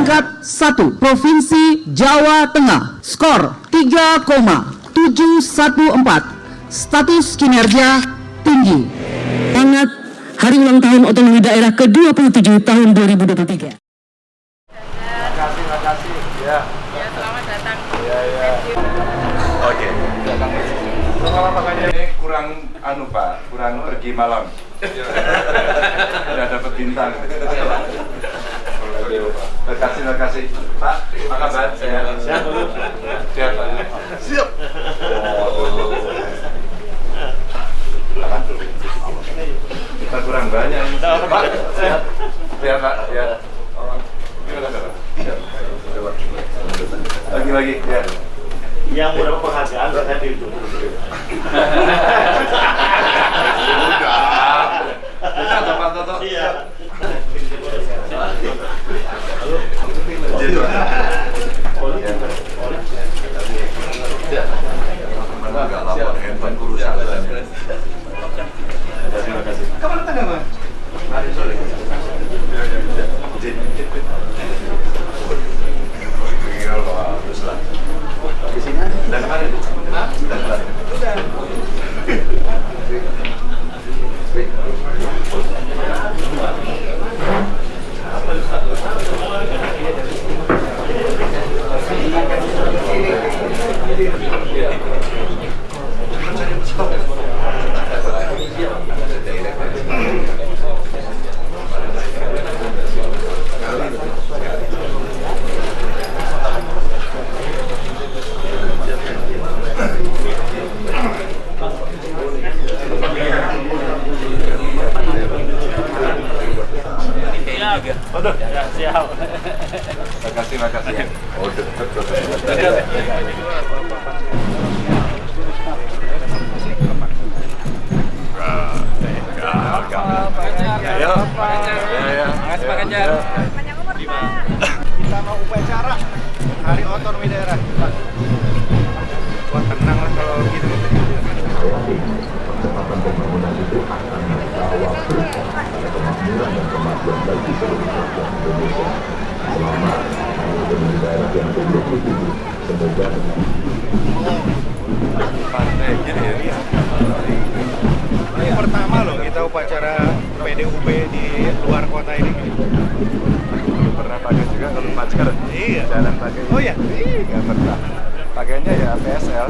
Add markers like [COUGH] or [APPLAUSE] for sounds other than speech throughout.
Peringkat 1 Provinsi Jawa Tengah Skor 3,714 Status kinerja tinggi Sangat Hari Ulang Tahun Otonomi Daerah ke-27 tahun 2023. Terima kasih, terima kasih. Ya. Ya, selamat datang. Ya, ya. Oke. Makanya kurang anu Pak, kurang pergi malam. Udah dapat bintang. Terima kasih, terima kasih. Pak, apa kabar? Sehat. Sehat dulu. Sehat. Siap. Kita kurang banyak. Pak, sehat. Sehat, Pak. Ya. Pak? Lagi-lagi, ya. yang dapat penghargaan saya itu. Kita ada Pak Toto. Iya. Kapan datang Bang? Hari sore. Ya, ya, ya. Izin, izin. Iya, bagus lah. Di sini ada. Udah kemarin? Udah kemarin. Siap. Terima kasih, terima kasih. Oh, deket, deket. Ayo, ayo, Makasih Pak Ganjar. Kita mau upacara Hari Otonomi Daerah. Wah tenang lah kalau gitu. Pantai gini ya. Ini pertama loh kita upacara PDUB di luar kota ini. Pernah pakai juga kalau. Iya. Jalan pakai. Oh iya. Nggak pernah. Pakainya ya PSL.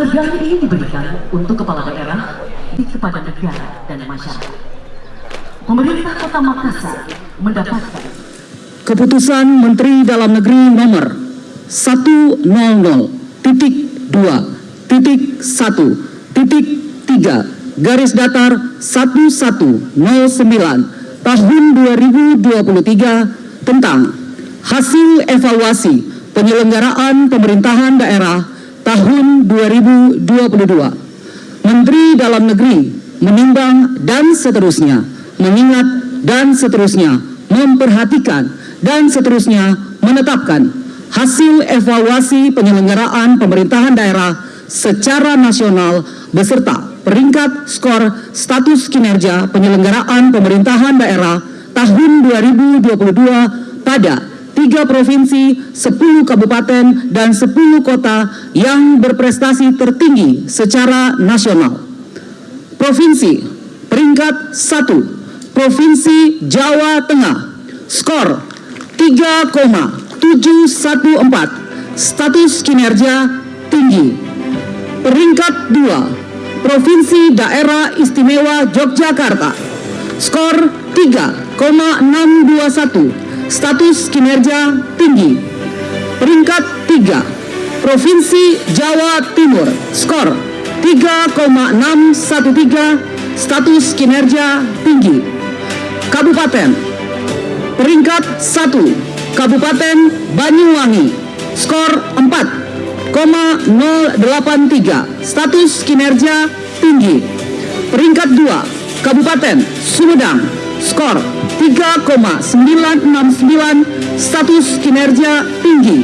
Penghargaan ini diberikan untuk kepala daerah kepada negara dan masyarakat. Pemerintah Kota Makassar mendapatkan Keputusan Menteri Dalam Negeri nomor 100 titik 2 titik 1 titik 3 garis datar 1109 tahun 2023 tentang hasil evaluasi penyelenggaraan pemerintahan daerah tahun 2022. Menteri Dalam Negeri menimbang dan seterusnya, mengingat dan seterusnya, memperhatikan dan seterusnya menetapkan hasil evaluasi penyelenggaraan pemerintahan daerah secara nasional beserta peringkat skor status kinerja penyelenggaraan pemerintahan daerah tahun 2022 pada tiga provinsi, 10 kabupaten, dan 10 kota yang berprestasi tertinggi secara nasional. Provinsi peringkat 1, Provinsi Jawa Tengah, skor 3,714 status kinerja tinggi. Peringkat 2 Provinsi Daerah Istimewa Yogyakarta skor 3,621 status kinerja tinggi. Peringkat 3 Provinsi Jawa Timur skor 3,613 status kinerja tinggi. Kabupaten Peringkat 1 Kabupaten Banyuwangi skor 4,083 status kinerja tinggi. Peringkat 2 Kabupaten Sumedang skor 3,969 status kinerja tinggi.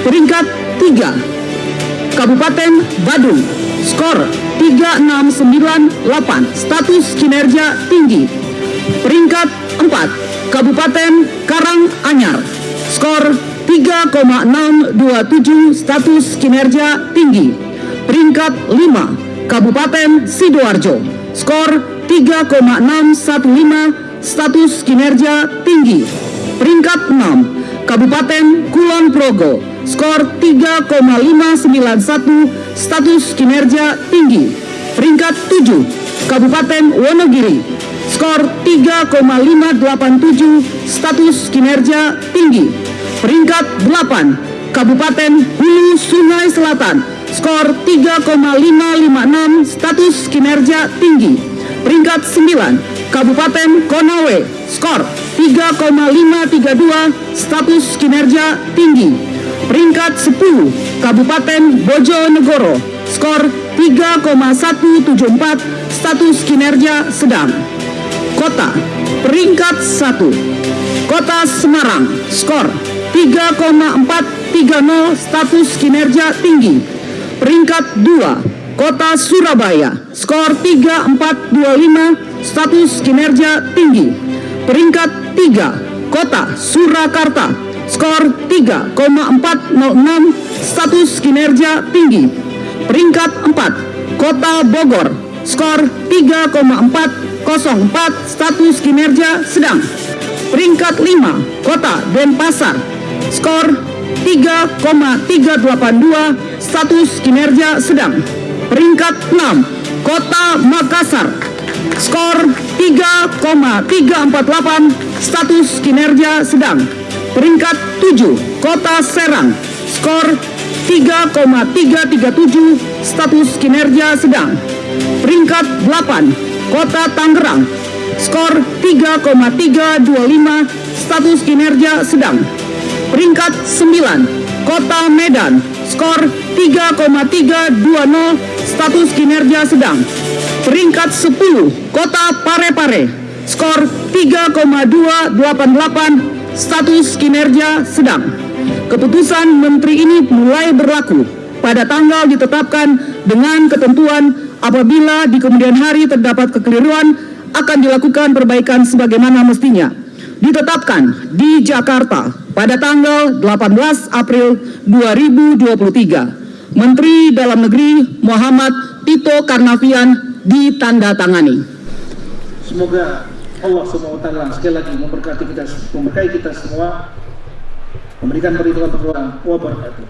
Peringkat 3 Kabupaten Badung skor 3698 status kinerja tinggi. Peringkat 4 Kabupaten Karanganyar skor 3,627 status kinerja tinggi. Peringkat 5 Kabupaten Sidoarjo skor 3,615 status kinerja tinggi. Peringkat 6 Kabupaten Kulon Progo skor 3,591 status kinerja tinggi. Peringkat 7 Kabupaten Wonogiri skor 3,587 status kinerja tinggi. Peringkat 8 Kabupaten Hulu Sungai Selatan skor 3,556 status kinerja tinggi. Peringkat 9 Kabupaten Konawe skor 3,532 status kinerja tinggi. Peringkat 10 Kabupaten Bojonegoro skor 3,174 status kinerja sedang. Kota peringkat 1 Kota Semarang skor 3,430 status kinerja tinggi. Peringkat 2 Kota Surabaya skor 3425 status kinerja tinggi. Peringkat 3 Kota Surakarta skor 3,406 status kinerja tinggi. Peringkat 4 Kota Bogor skor 3,404 status kinerja sedang. Peringkat 5 Kota Denpasar skor 3,382 status kinerja sedang. Peringkat 6 Kota Makassar skor 3,348 status kinerja sedang. Peringkat 7 Kota Serang skor 3,337 status kinerja sedang. Peringkat 8 Kota Tangerang skor 3,325 status kinerja sedang. Peringkat 9 Kota Medan skor 3,320 status kinerja sedang. Peringkat 10 Kota Parepare skor 3,288 status kinerja sedang. Keputusan menteri ini mulai berlaku pada tanggal ditetapkan dengan ketentuan apabila di kemudian hari terdapat kekeliruan akan dilakukan perbaikan sebagaimana mestinya. Ditetapkan di Jakarta pada tanggal 18 April 2023. Menteri Dalam Negeri Muhammad Tito Karnavian ditandatangani. Semoga Allah SWT sekali lagi memberkati kita, memberkahi kita semua, memberikan perlindungan pertolongan wabarakatuh.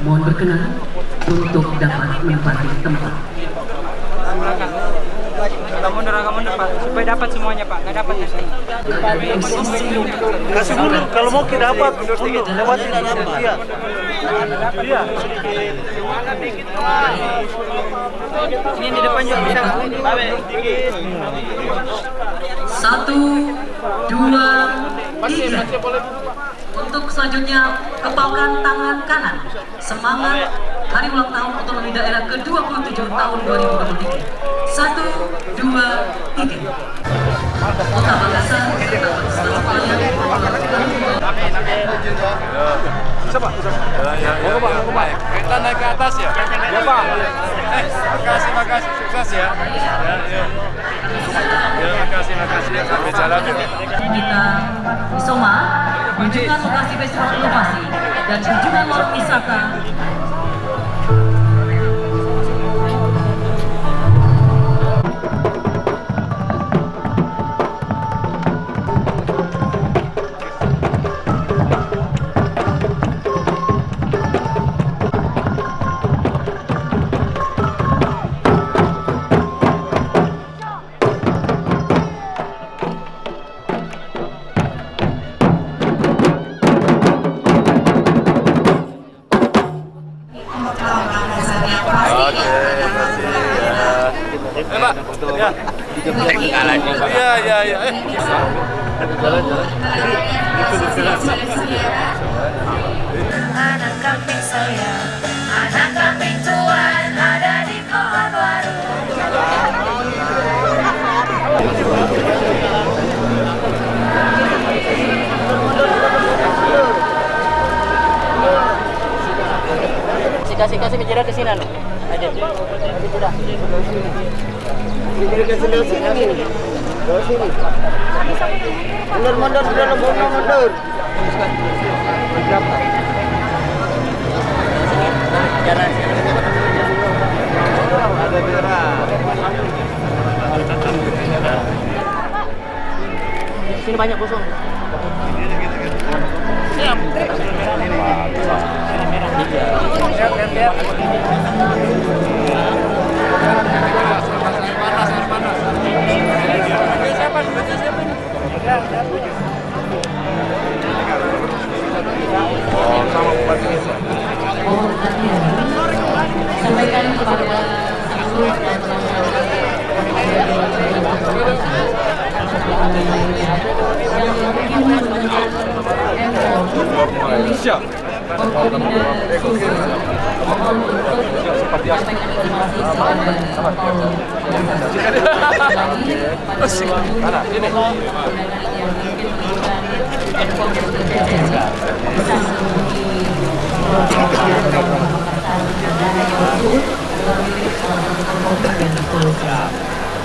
Mohon berkenan untuk dapat menempati tempat. Agak mundur, agak mundur Pak, supaya dapat semuanya Pak, nggak dapat nanti. Kasih mundur, kalau mau kita dapat mundur sedikit. Lewatin iya. Iya. Ini di depan juga bisa. Satu, dua, tiga. Untuk selanjutnya, kepalkan tangan kanan. Semangat Hari Ulang Tahun Otonomi Daerah ke-27 tahun 2023. Satu, dua, tiga. Kota Makassar. Ya, ya, ya, baik. Kita naik ke atas ya? Ya, Pak. Eh, makasih, makasih. Sukses ya. Ya, ya. Ya, makasih, makasih. Sampai jalan ya. kita Soma, kunjungan lokasi festival inovasi dan kunjungan warung wisata Kasih kasih kejar ke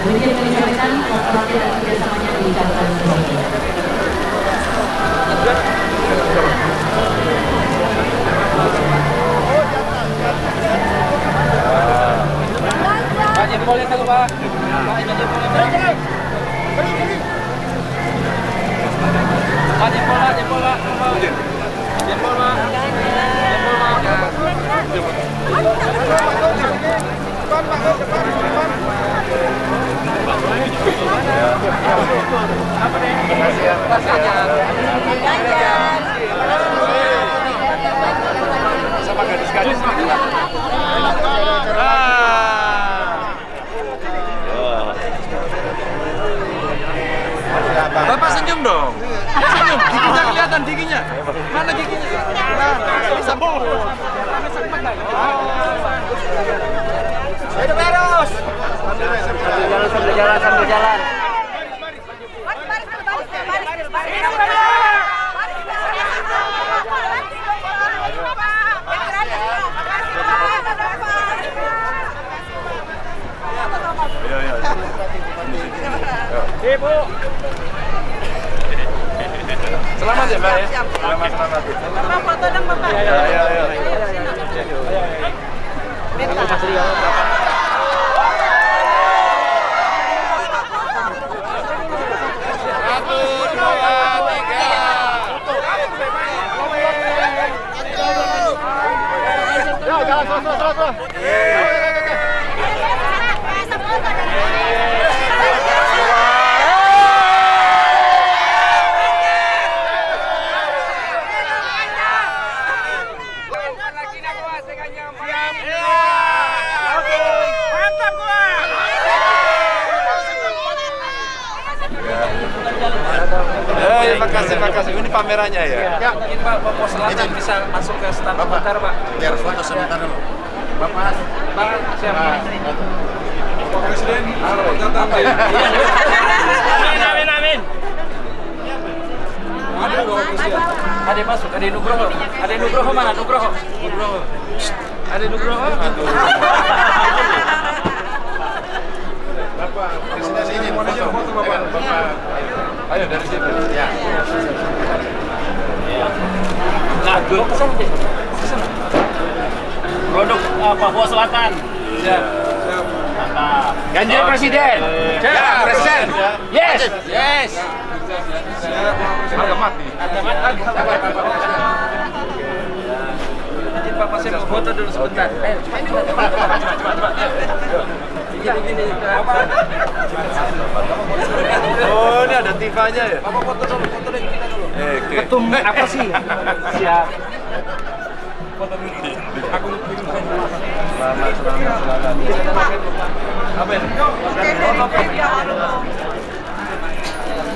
Demikian kami sampaikan kolaborasi dan kerjasamanya di ini. Pak, jadi boleh tahu Pak. Pak, jadi boleh. Pak, jempol Pak, jempol Pak. Jempol Pak. Jempol Pak. Sama gadis-gadis. Bapak senyum dong. Senyum, giginya kelihatan giginya. Mana giginya? Nah, sambung. Jalan sambil jalan sambil jalan. Selamat ya, Mbak ya. Selamat selamat. Bapak foto dong. Satu, dua, tiga makasih, makasih. Ini pamerannya ya? Ya, mungkin Pak Popo Selatan bisa masuk ke stand sebentar Pak. Biar foto sebentar dulu. Bapak, Bapak siapa? Pak Presiden, selamat datang ya. Amin, amin, amin. Ada Bapak Presiden. Ada yang masuk, ada yang Nugroho. Ada yang Nugroho mana? Nugroho. Nugroho. Ada Nugroho. Bapak, Presiden sini foto, foto Bapak. Bapak. Ayo dari situ. Ya. Nah, gue ke sana deh. Ke sana. Produk uh, Papua Selatan. Ganjar Presiden. Ya, Presiden. Yes. Yes. Harga mati. Bapak saya mau foto dulu sebentar. Ayo, cepat, cepat, cepat. Oh, ini ada tifanya ya? Bapak foto dulu, foto dulu kita dulu. Eh, oke. Ketum apa sih? Siap. foto dulu. Aku Selamat, selamat, selamat. Apa ini?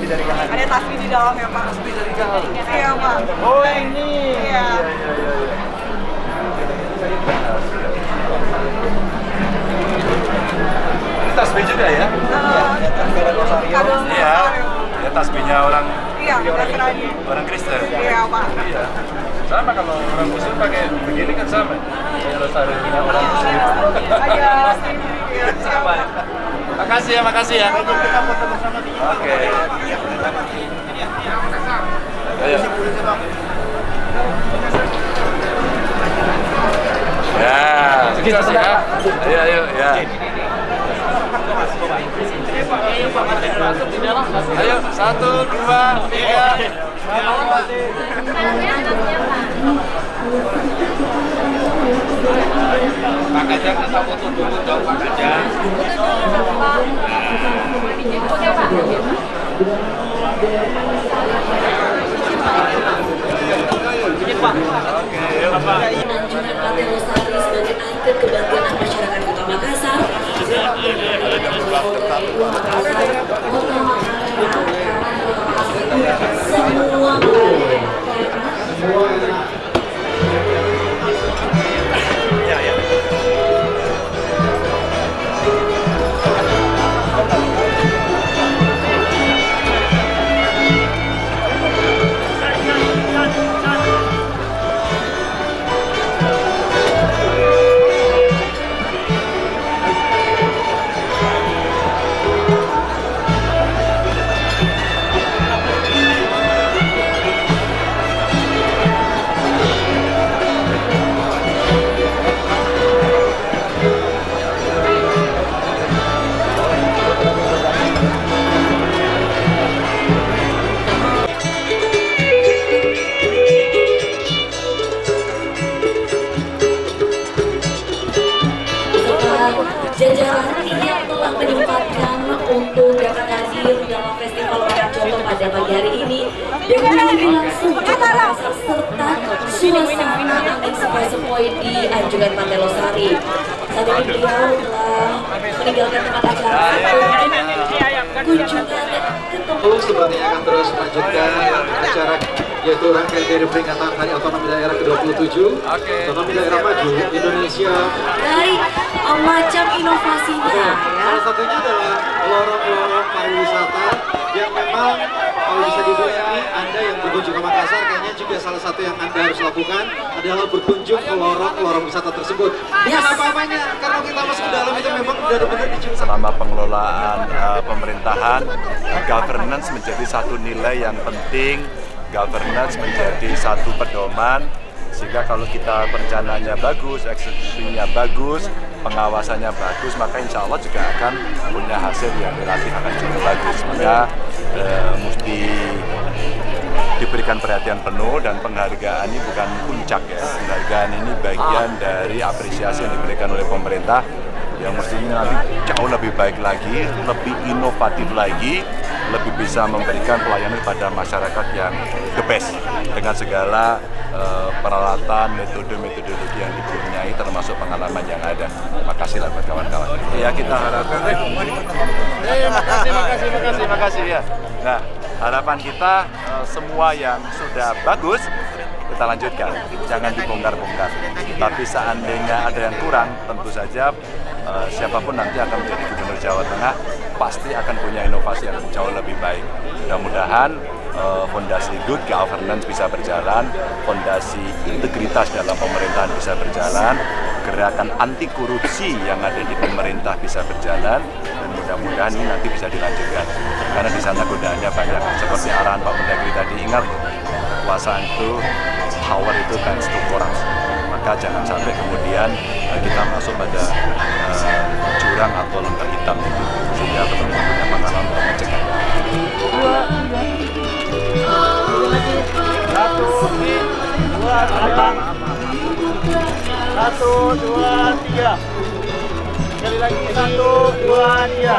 Ada tasbih di dalamnya Pak. Tasbih dari gaul. Iya Pak. Oh ini. Iya. Ini tasbih juga ya? Iya. Ya tasbihnya orang Iya, Nasrani. orang Kristen. Iya Pak. Iya. Sama kalau orang Muslim pakai begini kan sama. Kayak rosarinya orang Muslim. Iya, [LAUGHS] Sama ya. Makasih ya, makasih ya. Oke. Ayo. Ya, sukses ya. Ayo, ayo, ya. Ayo, satu, dua, tiga. Pak Kajang kita foto dulu dong, Pak Kajang. Anjuran Partai Semua suasana angin sepoi-sepoi di Anjungan Pantai Losari. Saat ini beliau telah meninggalkan tempat acara. Kunjungan sepertinya akan terus melanjutkan acara yaitu rangkaian dari peringatan Hari Otonomi Daerah ke-27. Otonomi Daerah Maju Indonesia. Dari macam inovasinya ya. Salah satunya adalah lorong-lorong pariwisata yang memang kalau bisa dibilang ini Anda yang berkunjung ke Makassar kayaknya juga salah satu yang Anda harus lakukan adalah berkunjung ke lorong-lorong wisata tersebut. Bukan apa-apanya, karena kita masuk ke dalam itu memang benar-benar diciptakan. selama pengelolaan uh, pemerintahan, governance menjadi satu nilai yang penting, governance menjadi satu pedoman, sehingga kalau kita perencanaannya bagus, eksekusinya bagus, pengawasannya bagus, maka insya Allah juga akan punya hasil yang relatif akan cukup bagus. Maka eh, mesti diberikan perhatian penuh dan penghargaan ini bukan puncak ya, penghargaan ini bagian dari apresiasi yang diberikan oleh pemerintah yang mestinya nanti jauh lebih baik lagi, lebih inovatif lagi, lebih bisa memberikan pelayanan pada masyarakat yang the best dengan segala eh, peralatan, metode-metodologi yang dipunyai termasuk pengalaman yang ada. Makasih lah buat kawan-kawan. Ya kita harapkan. Eh, makasih, makasih, makasih, makasih ya. Nah, harapan kita eh, semua yang sudah bagus kita lanjutkan, jangan dibongkar-bongkar. Tapi seandainya ada yang kurang, tentu saja eh, siapa pun nanti akan menjadi gubernur Jawa Tengah pasti akan punya inovasi yang jauh lebih baik. Mudah-mudahan eh, fondasi good governance bisa berjalan, fondasi integritas dalam pemerintahan bisa berjalan, gerakan anti korupsi yang ada di pemerintah bisa berjalan, dan mudah-mudahan ini nanti bisa dilanjutkan. Karena di sana godaannya banyak, seperti arahan Pak Mendagri tadi ingat kekuasaan itu power itu kan to mereka jangan sampai kemudian uh, kita masuk pada uh, jurang atau lembah hitam itu sehingga teman-teman punya pengalaman untuk mencegah. Satu, dua, satu, dua, tiga. Sekali lagi satu, dua, tiga.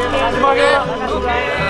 Oke, terima kasih.